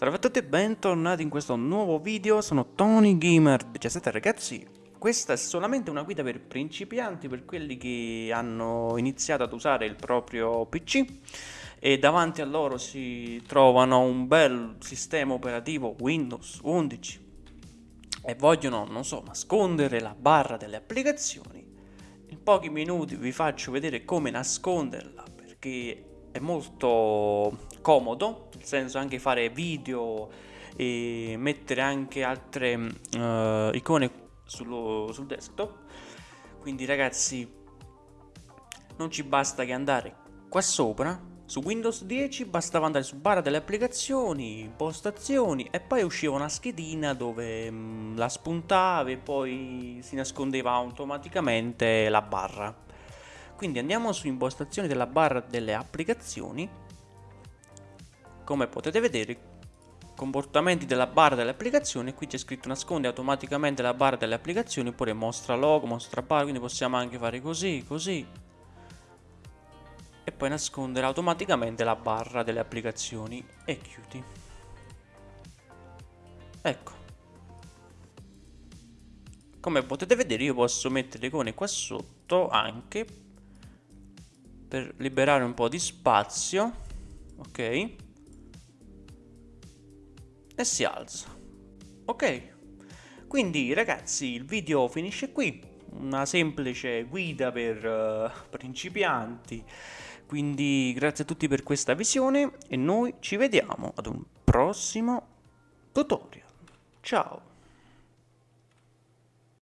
Salve a tutti e bentornati in questo nuovo video, sono Tony Gamer. 17 ragazzi Questa è solamente una guida per principianti, per quelli che hanno iniziato ad usare il proprio PC E davanti a loro si trovano un bel sistema operativo Windows 11 E vogliono, non so, nascondere la barra delle applicazioni. In pochi minuti vi faccio vedere come nasconderla perché è molto comodo, nel senso anche fare video e mettere anche altre uh, icone sullo, sul desktop. Quindi ragazzi non ci basta che andare qua sopra su Windows 10 bastava andare su barra delle applicazioni, impostazioni e poi usciva una schedina dove mh, mm, la spuntavi e poi si nascondeva automaticamente la barra. Quindi andiamo su impostazioni della barra delle applicazioni. Come potete vedere comportamenti della barra delle applicazioni. Qui c'è scritto nasconde automaticamente la barra delle applicazioni oppure mostra logo, mostra barra quindi possiamo anche fare così, così. E poi nascondere automaticamente la barra delle applicazioni e chiudi. Ecco. Come potete vedere io posso mettere le icone qua sotto anche per liberare un po' di spazio ok e si alza. Ok, quindi ragazzi il video finisce qui, una semplice guida per uh, principianti, quindi grazie a tutti per questa visione e noi ci vediamo ad un prossimo tutorial. Ciao!